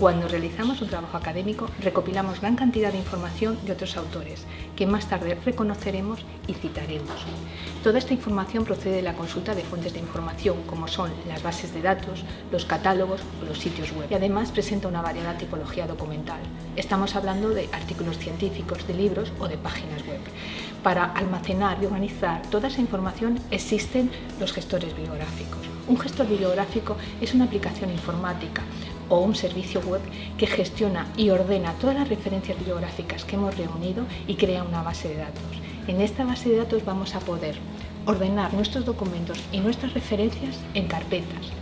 Cuando realizamos un trabajo académico, recopilamos gran cantidad de información de otros autores, que más tarde reconoceremos y citaremos. Toda esta información procede de la consulta de fuentes de información, como son las bases de datos, los catálogos o los sitios web. Y además presenta una variada tipología documental. Estamos hablando de artículos científicos, de libros o de páginas web. Para almacenar y organizar toda esa información existen los gestores bibliográficos. Un gestor bibliográfico es una aplicación informática o un servicio web que gestiona y ordena todas las referencias bibliográficas que hemos reunido y crea una base de datos. En esta base de datos vamos a poder ordenar nuestros documentos y nuestras referencias en carpetas,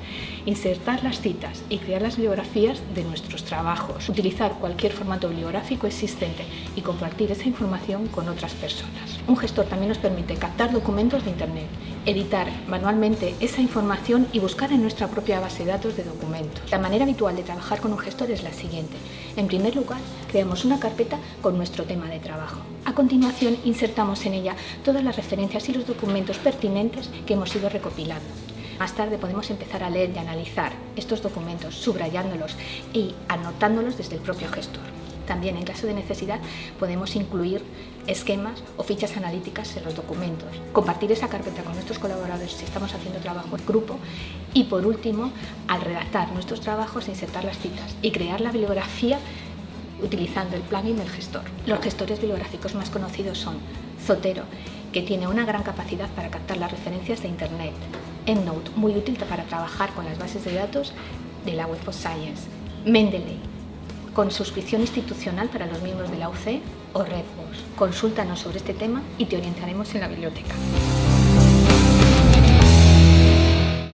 insertar las citas y crear las bibliografías de nuestros trabajos, utilizar cualquier formato bibliográfico existente y compartir esa información con otras personas. Un gestor también nos permite captar documentos de Internet, editar manualmente esa información y buscar en nuestra propia base de datos de documentos. La manera habitual de trabajar con un gestor es la siguiente. En primer lugar, creamos una carpeta con nuestro tema de trabajo. A continuación, insertamos en ella todas las referencias y los documentos pertinentes que hemos ido recopilando. Más tarde podemos empezar a leer y analizar estos documentos, subrayándolos y anotándolos desde el propio gestor. También, en caso de necesidad, podemos incluir esquemas o fichas analíticas en los documentos, compartir esa carpeta con nuestros colaboradores si estamos haciendo trabajo en grupo y, por último, al redactar nuestros trabajos, insertar las citas y crear la bibliografía utilizando el plugin del gestor. Los gestores bibliográficos más conocidos son Zotero, que tiene una gran capacidad para captar las referencias de Internet, EndNote, muy útil para trabajar con las bases de datos de la Web of Science, Mendeley, con suscripción institucional para los miembros de la UC o Redbox. Consúltanos sobre este tema y te orientaremos en la biblioteca.